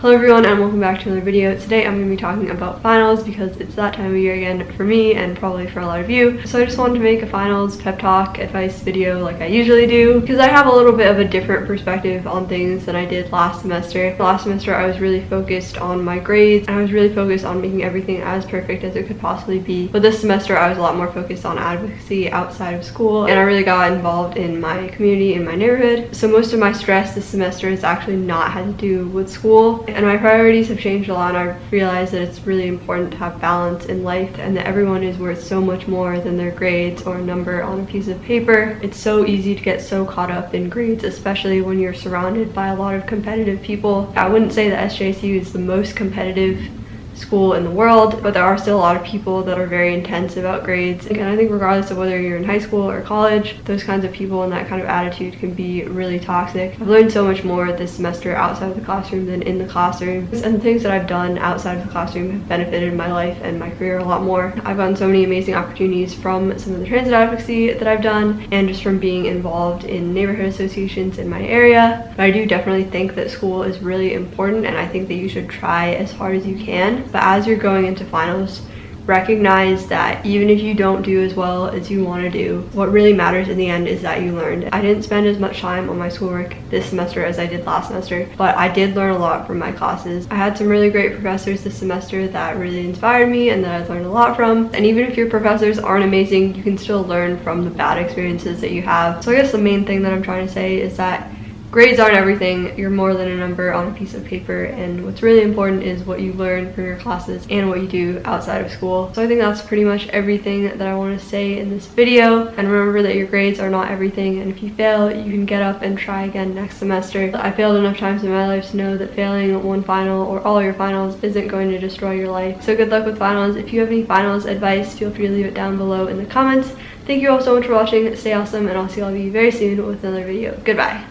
Hello everyone and welcome back to another video. Today I'm going to be talking about finals because it's that time of year again for me and probably for a lot of you. So I just wanted to make a finals pep talk advice video like I usually do because I have a little bit of a different perspective on things than I did last semester. Last semester I was really focused on my grades and I was really focused on making everything as perfect as it could possibly be. But this semester I was a lot more focused on advocacy outside of school and I really got involved in my community in my neighborhood. So most of my stress this semester has actually not had to do with school and my priorities have changed a lot and I've realized that it's really important to have balance in life and that everyone is worth so much more than their grades or number on a piece of paper. It's so easy to get so caught up in grades, especially when you're surrounded by a lot of competitive people. I wouldn't say that SJSU is the most competitive school in the world, but there are still a lot of people that are very intense about grades. And I think regardless of whether you're in high school or college, those kinds of people and that kind of attitude can be really toxic. I've learned so much more this semester outside of the classroom than in the classroom. And the things that I've done outside of the classroom have benefited my life and my career a lot more. I've gotten so many amazing opportunities from some of the transit advocacy that I've done and just from being involved in neighborhood associations in my area. But I do definitely think that school is really important and I think that you should try as hard as you can but as you're going into finals, recognize that even if you don't do as well as you want to do, what really matters in the end is that you learned. I didn't spend as much time on my schoolwork this semester as I did last semester, but I did learn a lot from my classes. I had some really great professors this semester that really inspired me and that I learned a lot from. And even if your professors aren't amazing, you can still learn from the bad experiences that you have. So I guess the main thing that I'm trying to say is that grades aren't everything. You're more than a number on a piece of paper and what's really important is what you learn from your classes and what you do outside of school. So I think that's pretty much everything that I want to say in this video. And remember that your grades are not everything and if you fail, you can get up and try again next semester. I failed enough times in my life to know that failing one final or all your finals isn't going to destroy your life. So good luck with finals. If you have any finals advice, feel free to leave it down below in the comments. Thank you all so much for watching. Stay awesome and I'll see all of you very soon with another video. Goodbye.